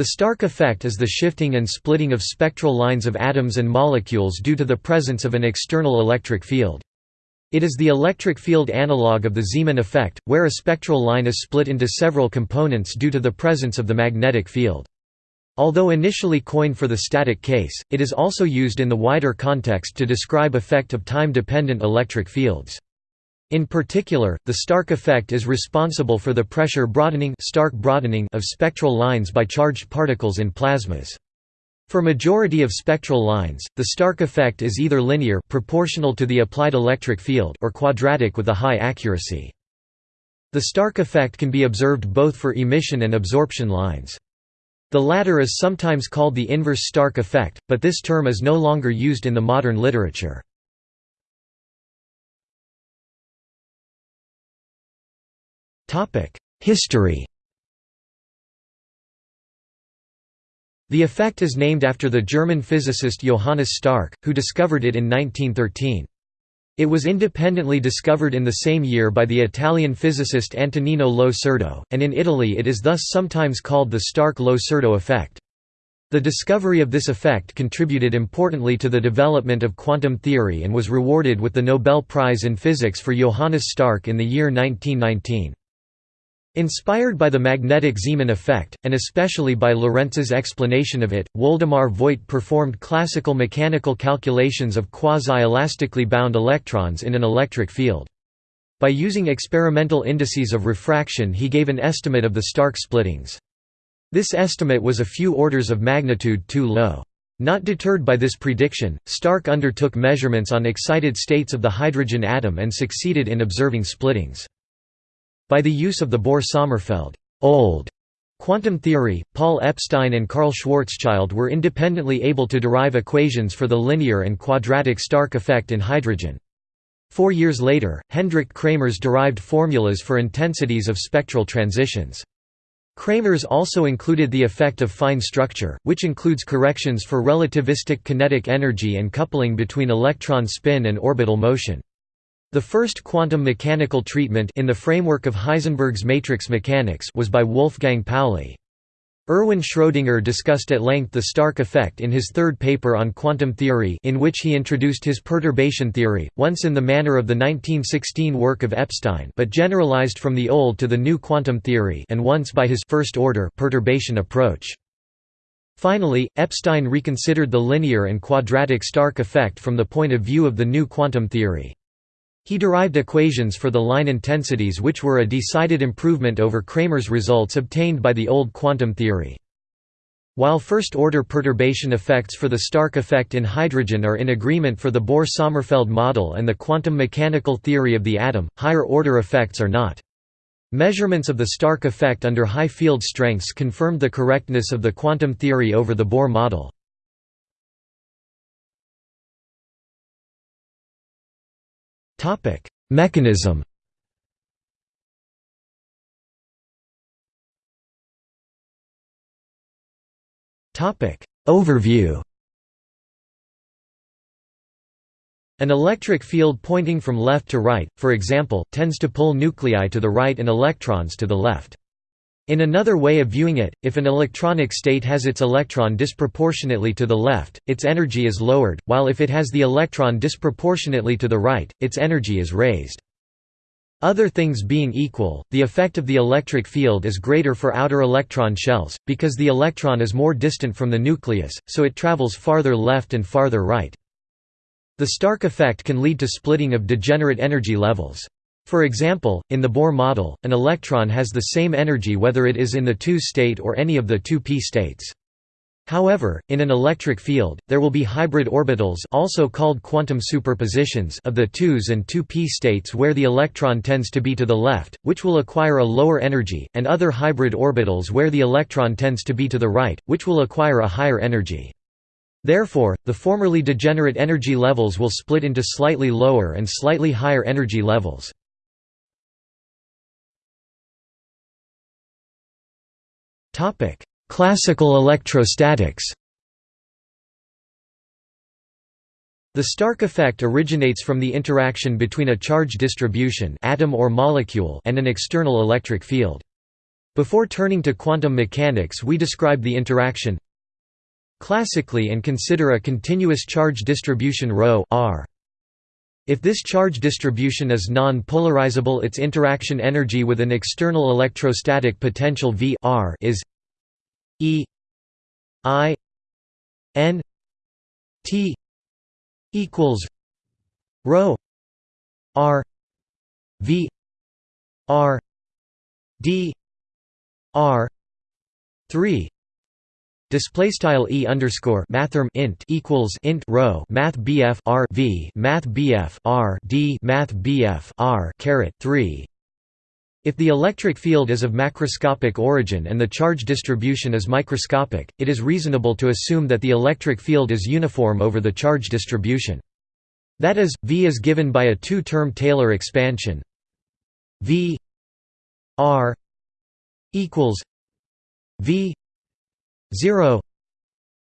The Stark effect is the shifting and splitting of spectral lines of atoms and molecules due to the presence of an external electric field. It is the electric field analog of the Zeeman effect, where a spectral line is split into several components due to the presence of the magnetic field. Although initially coined for the static case, it is also used in the wider context to describe effect of time-dependent electric fields. In particular, the Stark effect is responsible for the pressure broadening, Stark broadening of spectral lines by charged particles in plasmas. For majority of spectral lines, the Stark effect is either linear proportional to the applied electric field or quadratic with a high accuracy. The Stark effect can be observed both for emission and absorption lines. The latter is sometimes called the inverse Stark effect, but this term is no longer used in the modern literature. History The effect is named after the German physicist Johannes Stark, who discovered it in 1913. It was independently discovered in the same year by the Italian physicist Antonino Lo Surdo, and in Italy it is thus sometimes called the Stark-Lo Surdo effect. The discovery of this effect contributed importantly to the development of quantum theory and was rewarded with the Nobel Prize in Physics for Johannes Stark in the year 1919. Inspired by the magnetic Zeeman effect, and especially by Lorentz's explanation of it, Woldemar Voigt performed classical mechanical calculations of quasi-elastically bound electrons in an electric field. By using experimental indices of refraction he gave an estimate of the Stark splittings. This estimate was a few orders of magnitude too low. Not deterred by this prediction, Stark undertook measurements on excited states of the hydrogen atom and succeeded in observing splittings. By the use of the Bohr–Sommerfeld old quantum theory, Paul Epstein and Carl Schwarzschild were independently able to derive equations for the linear and quadratic Stark effect in hydrogen. Four years later, Hendrik Kramers derived formulas for intensities of spectral transitions. Kramers also included the effect of fine structure, which includes corrections for relativistic kinetic energy and coupling between electron spin and orbital motion. The first quantum mechanical treatment in the framework of Heisenberg's matrix mechanics was by Wolfgang Pauli. Erwin Schrödinger discussed at length the Stark effect in his third paper on quantum theory in which he introduced his perturbation theory, once in the manner of the 1916 work of Epstein but generalized from the old to the new quantum theory and once by his first-order perturbation approach. Finally, Epstein reconsidered the linear and quadratic Stark effect from the point of view of the new quantum theory. He derived equations for the line intensities which were a decided improvement over Kramers' results obtained by the old quantum theory. While first-order perturbation effects for the Stark effect in hydrogen are in agreement for the Bohr–Sommerfeld model and the quantum mechanical theory of the atom, higher-order effects are not. Measurements of the Stark effect under high field strengths confirmed the correctness of the quantum theory over the Bohr model. Topic: Mechanism. Topic: Overview. An electric field pointing from left to right, for example, tends to pull nuclei to the right and electrons to the left. In another way of viewing it, if an electronic state has its electron disproportionately to the left, its energy is lowered, while if it has the electron disproportionately to the right, its energy is raised. Other things being equal, the effect of the electric field is greater for outer electron shells, because the electron is more distant from the nucleus, so it travels farther left and farther right. The Stark effect can lead to splitting of degenerate energy levels. For example, in the Bohr model, an electron has the same energy whether it is in the 2 state or any of the 2 p states. However, in an electric field, there will be hybrid orbitals also called quantum superpositions of the 2s and 2p states where the electron tends to be to the left, which will acquire a lower energy, and other hybrid orbitals where the electron tends to be to the right, which will acquire a higher energy. Therefore, the formerly degenerate energy levels will split into slightly lower and slightly higher energy levels. Topic: Classical electrostatics. The Stark effect originates from the interaction between a charge distribution atom or molecule and an external electric field. Before turning to quantum mechanics we describe the interaction classically and consider a continuous charge distribution ρ r. If this charge distribution is non-polarizable its interaction energy with an external electrostatic potential V r is E I N T equals rho R V R D R three Display style e underscore mathrm int equals int row math bf r v math bf r d math bf r caret three. If the electric field is of macroscopic origin and the charge distribution is microscopic, it is reasonable to assume that the electric field is uniform over the charge distribution. That is, V is given by a two-term Taylor expansion V R equals V 0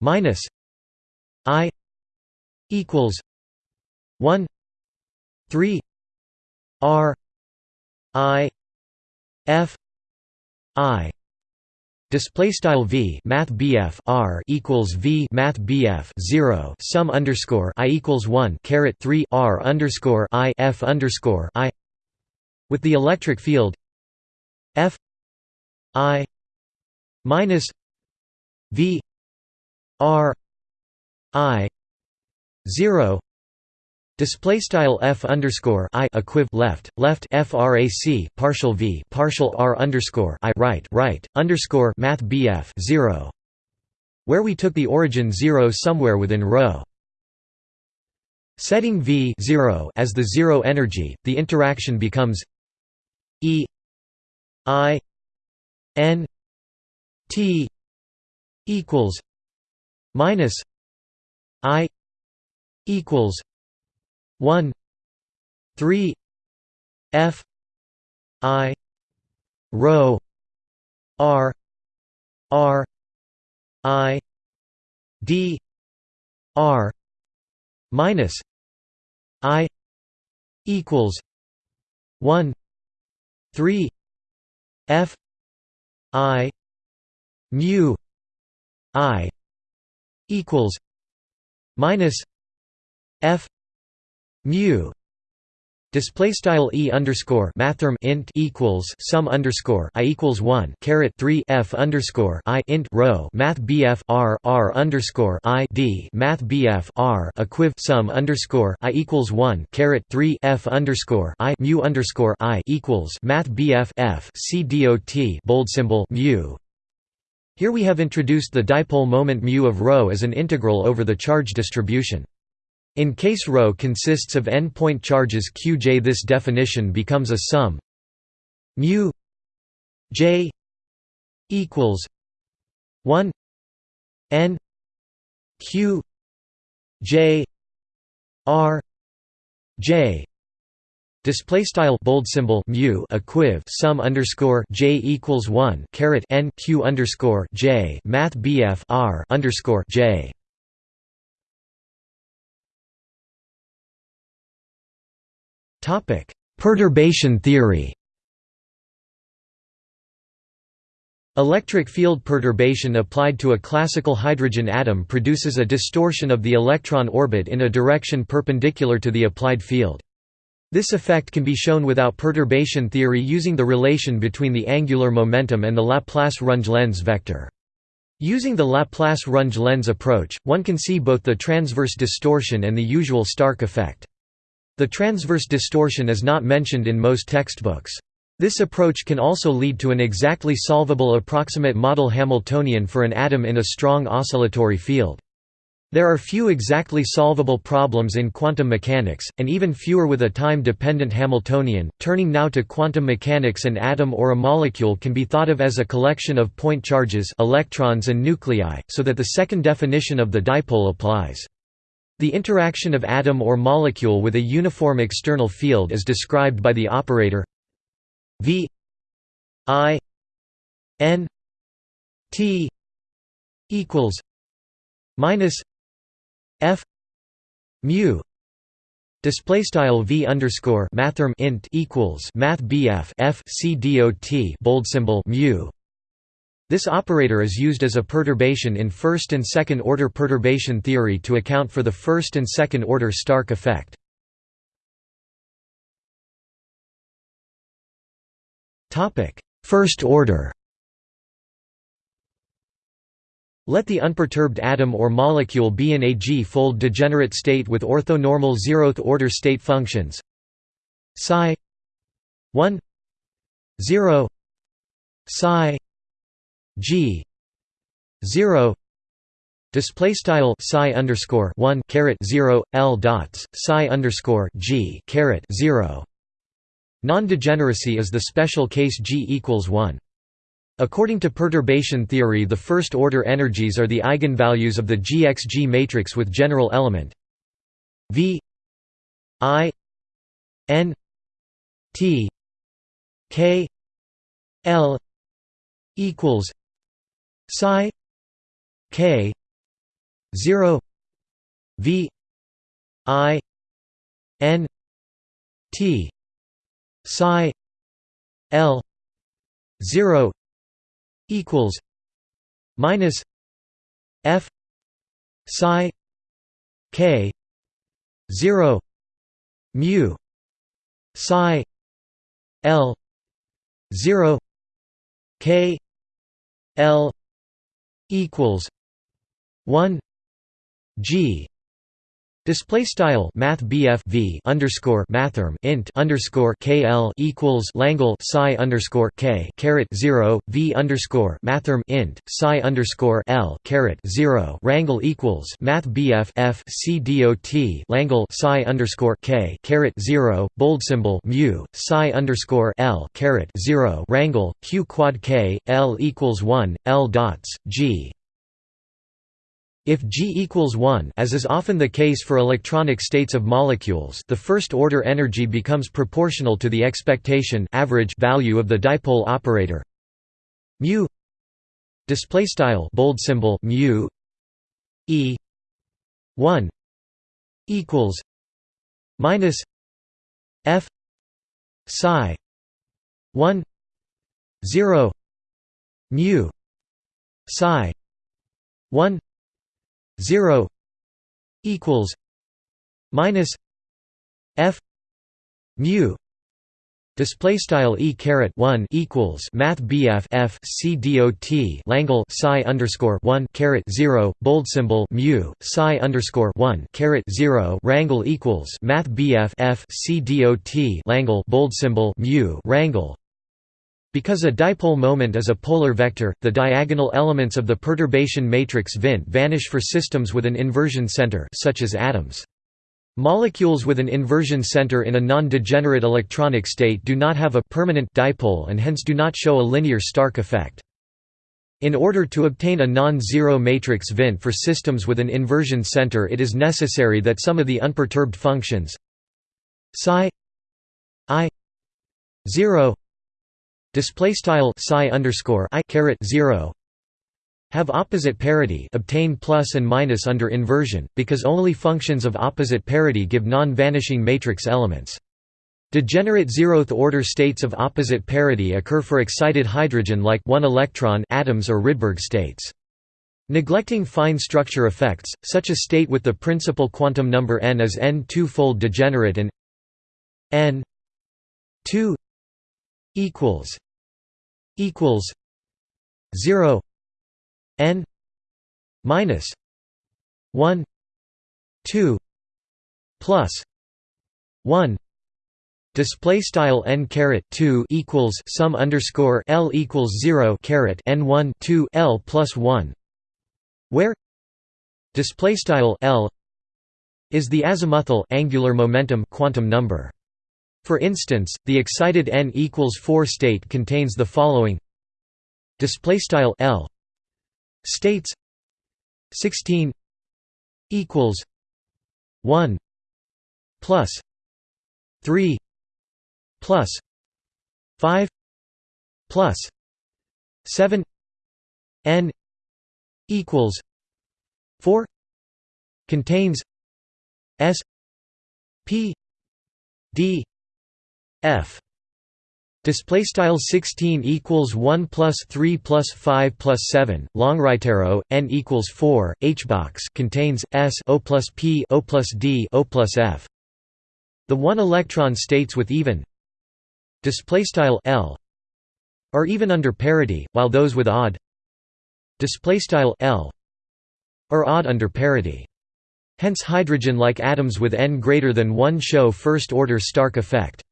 minus i equals 1 3 r i f i. Display style v math bf r equals v math bf zero sum underscore i equals one caret three r underscore i f underscore i. With the electric field f i minus V R I zero Display style f underscore i equiv left left frac partial v partial r underscore i right right underscore math bf zero, where we took the origin zero somewhere within row. Setting v zero as the zero energy, the interaction becomes e i n t equals minus I equals one three F I rho R R I D R minus I equals one three F I mu I equals minus F mu Display style e underscore mathrm int equals sum underscore i equals one caret three f underscore i int row math bf r r underscore i d math bf r equiv sum underscore i equals one caret three f underscore i mu underscore i equals math bf f c dot bold symbol mu here we have introduced the dipole moment mu of ρ as an integral over the charge distribution. In case ρ consists of n-point charges qj this definition becomes a sum mu j equals 1 n q j r j Display style bold symbol mu equiv sum underscore j equals one caret n q underscore j math bf r underscore j. Topic: Perturbation theory. Electric field perturbation applied to a classical hydrogen atom produces a distortion of the electron orbit in a direction perpendicular to the applied field. This effect can be shown without perturbation theory using the relation between the angular momentum and the Laplace-Runge Lenz vector. Using the Laplace-Runge Lenz approach, one can see both the transverse distortion and the usual Stark effect. The transverse distortion is not mentioned in most textbooks. This approach can also lead to an exactly solvable approximate model Hamiltonian for an atom in a strong oscillatory field. There are few exactly solvable problems in quantum mechanics, and even fewer with a time-dependent Hamiltonian. Turning now to quantum mechanics an atom or a molecule can be thought of as a collection of point charges electrons and nuclei, so that the second definition of the dipole applies. The interaction of atom or molecule with a uniform external field is described by the operator V I N T equals minus F mu Display style v underscore mathrm int equals math bf f c dot bold symbol mu. This operator is used as a perturbation in first and second order perturbation theory to account for the first and second order Stark effect. Topic: First order. Let the unperturbed atom or molecule be in a G-fold degenerate state with orthonormal zeroth order state functions psi 1 0 psi g 0 display style psi underscore 1 caret 0 l dots psi underscore g caret 0 Non-degeneracy is the special case G equals 1. According to perturbation theory the first-order energies are the eigenvalues of the GXG matrix with general element V I N T K L equals psi K 0 V I N T psi l 0 equals minus f psi k 0 mu psi l 0 k l equals 1 g Display style Math v underscore mathrm int underscore KL equals Langle psi underscore K caret zero V underscore mathrm int psi underscore L caret zero Rangle equals Math f C Langle psi underscore K caret zero bold symbol mu psi underscore L caret zero Rangle Q quad K L equals one L dots G if G equals 1 as is often the case for electronic states of molecules the first-order energy becomes proportional to the expectation average value of the dipole operator. Mu display style bold symbol mu e 1 equals minus f psi 1 0 mu psi 1 0 equals minus f mu Display style e caret one equals Math BF F C dot Langle psi underscore one caret zero bold symbol mu psi underscore one caret zero Rangle equals Math BF F C dot Langle bold symbol mu Rangle because a dipole moment is a polar vector, the diagonal elements of the perturbation matrix VINT vanish for systems with an inversion center such as atoms. Molecules with an inversion center in a non-degenerate electronic state do not have a permanent dipole and hence do not show a linear Stark effect. In order to obtain a non-zero matrix VINT for systems with an inversion center it is necessary that some of the unperturbed functions psi i 0 display style psi underscore i caret 0 have opposite parity obtain plus and minus under inversion, because only functions of opposite parity give non-vanishing matrix elements. Degenerate zeroth-order states of opposite parity occur for excited hydrogen like 1 electron atoms or Rydberg states. Neglecting fine structure effects, such a state with the principal quantum number n is n two-fold degenerate and n 2 equals equals 0 n minus 1 2 plus 1 display style n caret 2 equals sum underscore l equals 0 caret n 1 2 l plus 1 where display style l is the azimuthal angular momentum quantum number for instance, the excited n equals 4 state contains the following. Display style L states 16 equals 1 plus 3 plus 5 plus 7 n equals 4 contains s p d f Display style 16 equals 1 plus 3 plus 5 plus 7. Long right arrow n equals 4. H box contains s o plus p o plus d o plus f. The one electron states with even display style l are even under parity, while those with odd display style l are odd under parity. Hence hydrogen-like atoms with n greater than 1 show first-order Stark effect.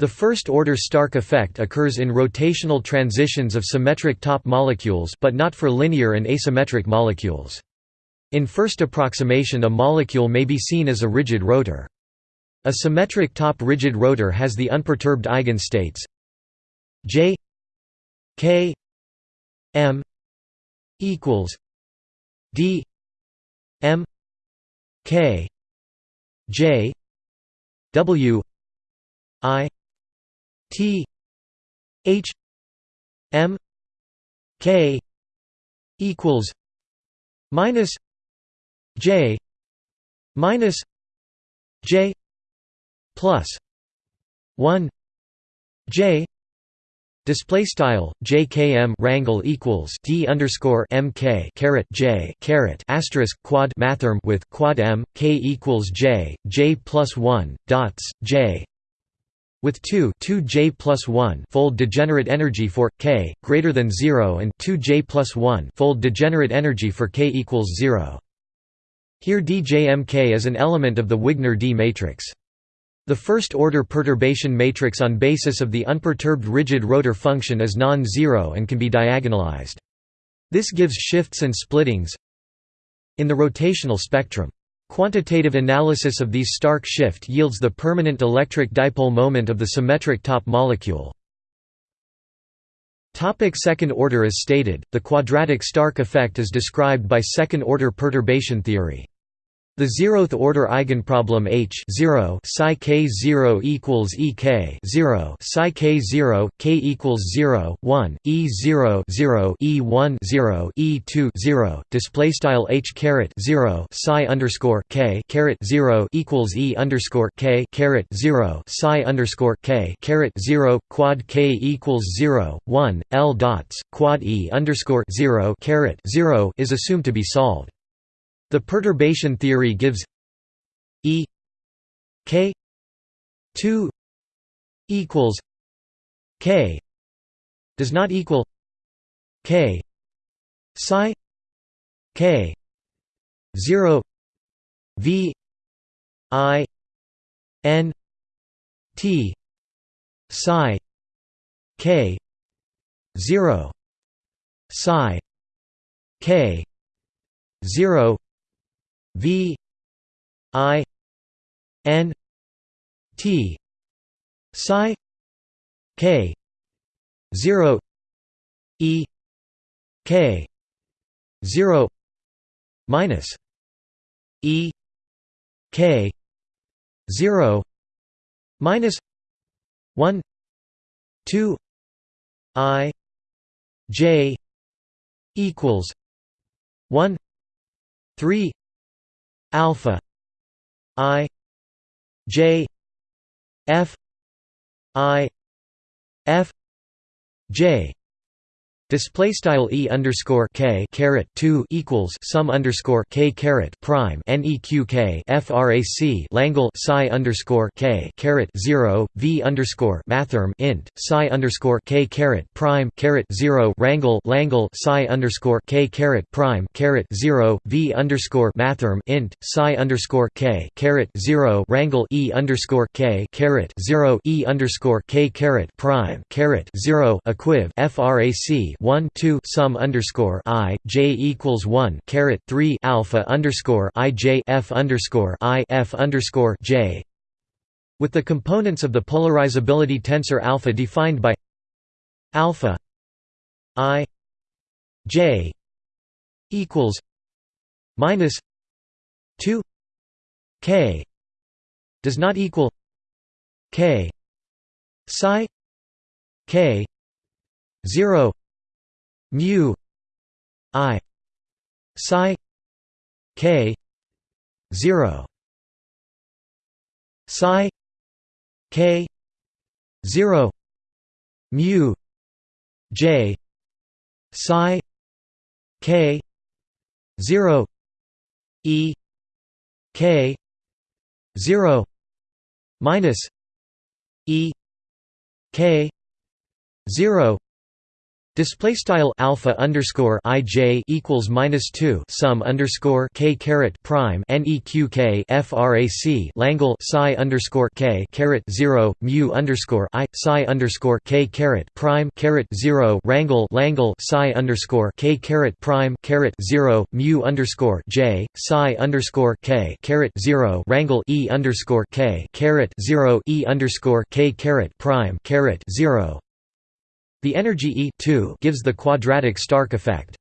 The first-order Stark effect occurs in rotational transitions of symmetric top molecules but not for linear and asymmetric molecules. In first approximation a molecule may be seen as a rigid rotor. A symmetric top rigid rotor has the unperturbed eigenstates J K M equals D M K J W I T H M K equals minus J minus J plus one J Display style JKM rangle equals D underscore MK caret J caret asterisk quad mathrm with quad M K equals J J plus one dots J with 2 2 j plus 1 fold degenerate energy for k greater than 0 and 2 j plus 1 fold degenerate energy for k equals 0. Here djmk is an element of the Wigner D matrix. The first-order perturbation matrix on basis of the unperturbed rigid rotor function is non-zero and can be diagonalized. This gives shifts and splittings in the rotational spectrum. Quantitative analysis of these Stark shift yields the permanent electric dipole moment of the symmetric top molecule. Topic second order As stated, the quadratic Stark effect is described by second-order perturbation theory. The zeroth order eigenproblem H 0 psi k 0 equals E k 0 psi k 0 k equals 0 1 E 0 0 E 1 0 E 2 0 display style H caret 0 psi underscore k caret 0 equals E underscore k caret 0 psi underscore k caret 0 quad k equals 0 1 L dots quad E underscore 0 caret 0 is assumed to be solved. The perturbation theory gives E k 2 equals k does not equal k psi k 0 v i n t psi k 0 psi k 0 V I N T psi K zero E K zero minus E K zero minus one two I J equals one three alpha i j f i f j Display style e underscore k caret two equals sum underscore k caret prime neqk frac Langle psi underscore k caret zero v underscore mathrm int psi underscore k caret prime caret zero rangle Langle psi underscore k caret prime caret zero v underscore mathrm int psi underscore k caret zero rangle e underscore k caret zero e underscore k caret prime caret zero equiv frac 1 2 sum underscore i j equals 1 caret 3 alpha underscore i j f underscore i f underscore j. With the components of the polarizability tensor alpha defined by alpha i j equals minus 2 k does not equal k psi k 0 mu i psi k 0 psi k 0 mu j psi k 0 e k 0 minus e k 0 Display style alpha underscore ij equals minus two sum underscore k caret prime neq frac Langle psi underscore k caret zero mu underscore i psi underscore k caret prime caret zero Rangle Langle psi underscore k caret prime caret zero mu underscore j psi underscore k caret zero Rangle e underscore k caret zero e underscore k caret prime caret zero the energy E gives the quadratic Stark effect.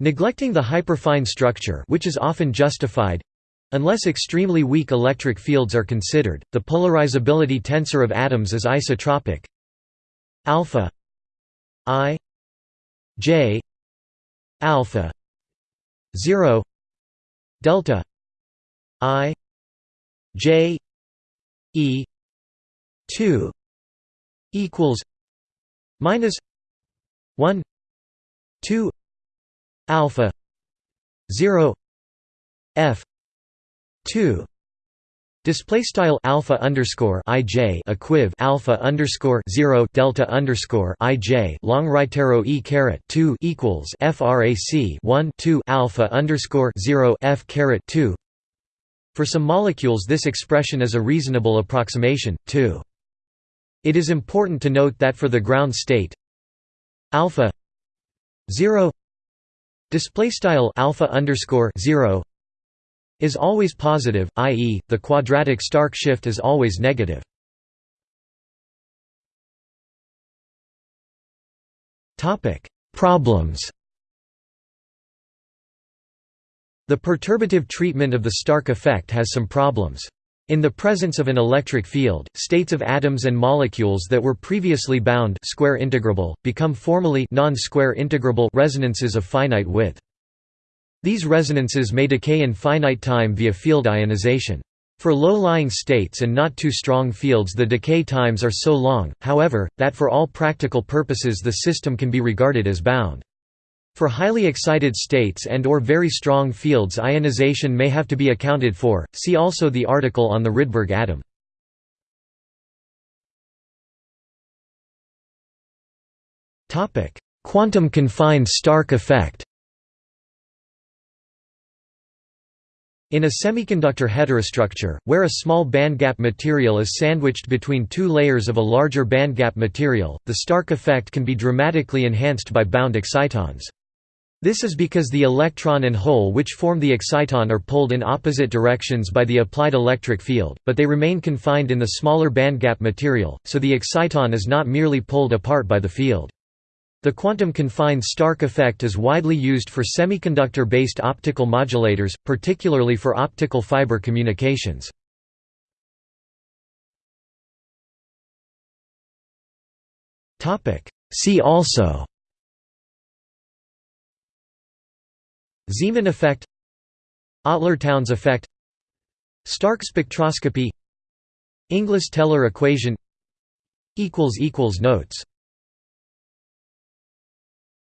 Neglecting the hyperfine structure which is often justified, Unless extremely weak electric fields are considered, the polarizability tensor of atoms is isotropic. Alpha I J alpha 0 delta I J E 2 equals minus 1 2 alpha 0 f 2 Display style alpha underscore ij equiv alpha underscore zero delta underscore ij long right arrow e caret two equals frac one two alpha underscore zero f caret two. For some molecules, this expression is a reasonable approximation. Two. It is important to note that for the ground state alpha 0 display alpha underscore 0 is always positive, i.e., the quadratic Stark shift is always negative. Topic: Problems. The perturbative treatment of the Stark effect has some problems. In the presence of an electric field, states of atoms and molecules that were previously bound square integrable, become formally non-square integrable resonances of finite width. These resonances may decay in finite time via field ionization. For low-lying states and not too strong fields the decay times are so long, however, that for all practical purposes the system can be regarded as bound. For highly excited states and or very strong fields ionization may have to be accounted for, see also the article on the Rydberg atom. Quantum confined Stark effect In a semiconductor heterostructure, where a small bandgap material is sandwiched between two layers of a larger bandgap material, the Stark effect can be dramatically enhanced by bound excitons. This is because the electron and hole which form the exciton are pulled in opposite directions by the applied electric field, but they remain confined in the smaller bandgap material, so the exciton is not merely pulled apart by the field. The quantum-confined Stark effect is widely used for semiconductor-based optical modulators, particularly for optical fiber communications. See also Zeeman effect Autler-Townes effect Stark spectroscopy Inglis-Teller equation Notes